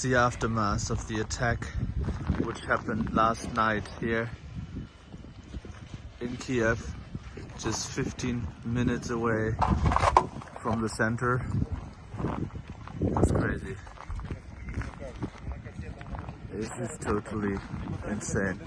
It's the aftermath of the attack which happened last night here in Kiev, just 15 minutes away from the center. That's crazy. This is totally insane.